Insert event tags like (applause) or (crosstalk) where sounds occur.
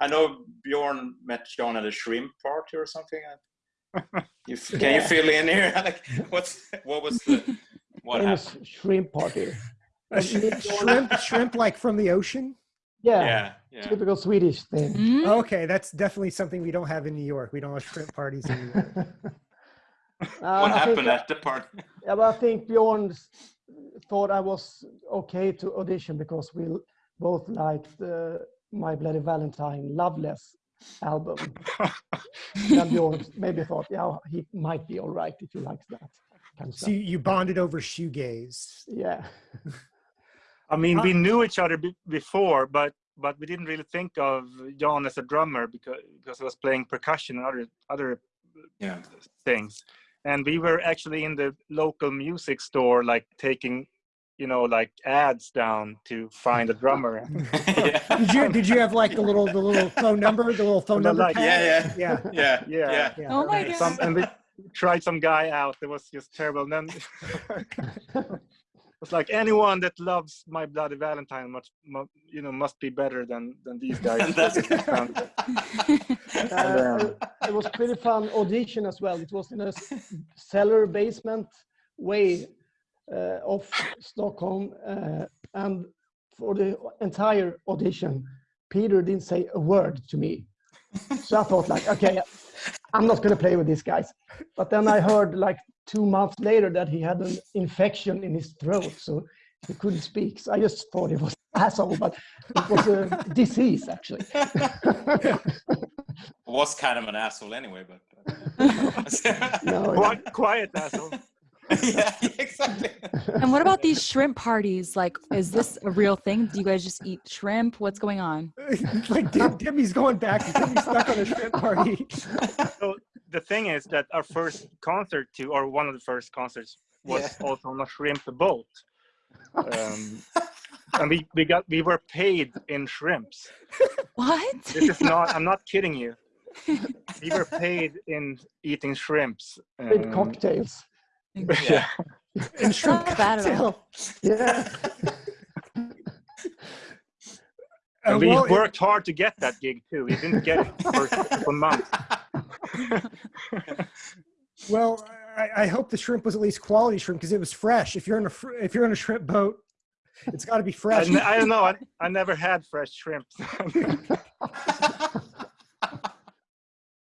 I know Bjorn met John at a shrimp party or something. (laughs) You, can you fill in here? (laughs) like, what's what was the what famous happened? shrimp party. A shrimp, shrimp like from the ocean. Yeah, Yeah, yeah. typical Swedish thing. Mm? Okay, that's definitely something we don't have in New York. We don't have shrimp parties in New York. (laughs) Uh, What I happened at the party? Yeah, but I think Bjorn thought I was okay to audition because we l- both liked uh, My Bloody Valentine Loveless album. (laughs) then Bjorn maybe thought, yeah, he might be all right if he likes that kind of So stuff. you, you bonded over shoegaze. Yeah. I mean, Huh? we knew each other be- before, but but we didn't really think of John as a drummer because because he was playing percussion and other other Yeah. things. And we were actually in the local music store, like taking, you know, like ads down to find a drummer. yeah. (laughs) (laughs) (laughs) Did you did you have like the little the little phone number, the little phone number? like- pad? Yeah, yeah, Yeah, Yeah. yeah. yeah. Oh my right. God. Some, and we tried some guy out that was just terrible. And then it was like anyone that loves My Bloody Valentine must, mu you know, must be better than than these guys. That's- Uh, it was pretty fun audition as well. It was in a cellar basement way of Stockholm, uh, and for the entire audition, Peter didn't say a word to me. So I thought, like, okay, I'm not going to play with these guys. But then I heard, like, two months later that he had an infection in his throat, so he couldn't speak. So I just thought he was an asshole, but it was a disease actually. (laughs) was kind of an asshole anyway, but. (laughs) No, Quiet, quiet asshole. (laughs) yeah, exactly. and what about these shrimp parties? Like, is this a real thing? Do you guys just eat shrimp? What's going on? (laughs) like Dim- Dimmy's going back. Dimmy's stuck on a shrimp party. (laughs) So the thing is that our first concert to, or one of the first concerts, was also on a shrimp boat. Um, and we, we got we were paid in shrimps. What? This is not. I'm not kidding you. We were paid in eating shrimps. with Um, cocktails. Yeah. (laughs) And shrimp Not bad at all. cocktail. Yeah. (laughs) Uh, And we well, it- worked hard to get that gig too. We didn't get it for a couple months. (laughs) Well, I, I hope the shrimp was at least quality shrimp because it was fresh. If you're in a fr- if you're in a shrimp boat, it's got to be I, fresh. n- I don't know. I, I never had fresh shrimp.